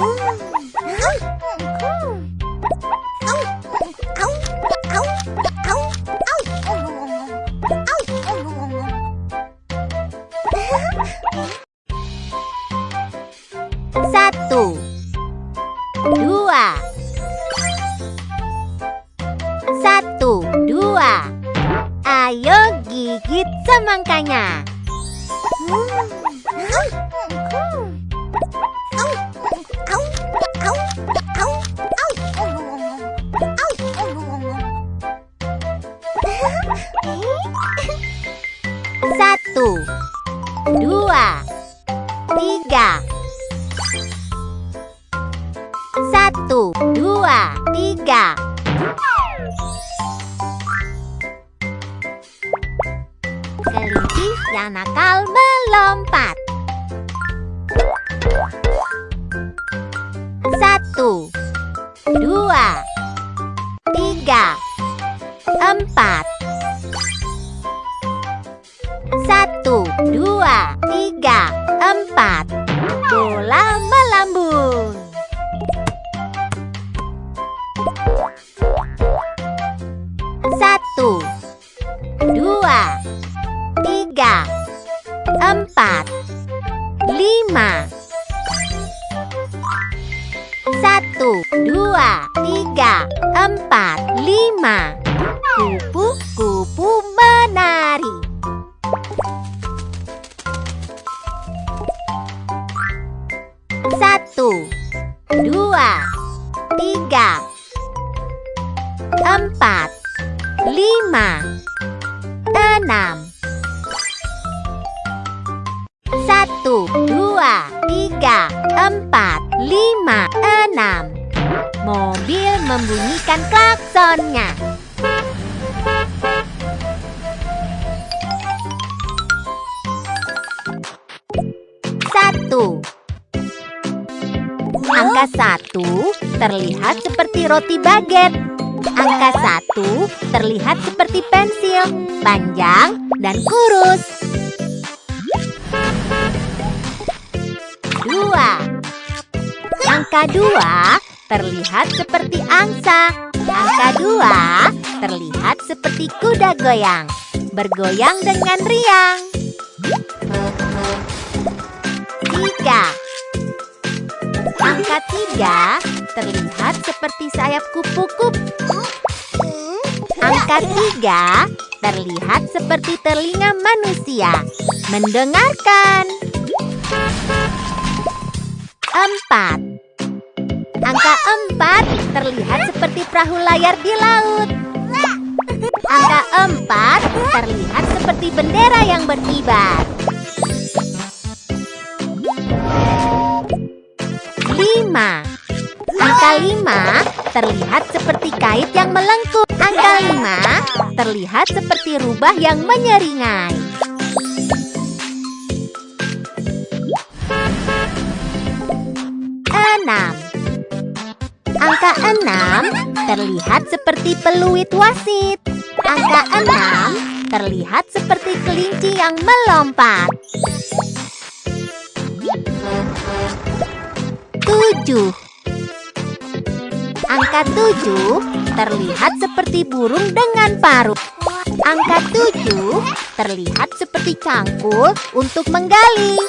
Satu, dua, satu, dua. Ayo gigit semangkanya. Satu, Satu, dua, tiga. Kelinci yang nakal melompat. Satu, dua, tiga, empat. Satu, dua, tiga, empat. Tiga, empat, lima. Satu, dua, tiga, empat, lima. Kupu-kupu menari. Satu, dua, tiga, empat, lima, enam. Lima, enam. Mobil membunyikan klaksonnya. Satu. Angka satu terlihat seperti roti baget. Angka satu terlihat seperti pensil, panjang dan kurus. Angka dua terlihat seperti angsa. Angka dua terlihat seperti kuda goyang, bergoyang dengan riang. Tiga. Angka tiga terlihat seperti sayap kupu-kupu. Angka tiga terlihat seperti telinga manusia mendengarkan. Empat. Angka empat terlihat seperti perahu layar di laut. Angka empat terlihat seperti bendera yang berkibar. Lima. Angka lima terlihat seperti kait yang melengkung. Angka lima terlihat seperti rubah yang menyeringai. Angka enam terlihat seperti peluit wasit. Angka enam terlihat seperti kelinci yang melompat. Tujuh. Angka tujuh terlihat seperti burung dengan paruh. Angka tujuh terlihat seperti cangkul untuk menggali.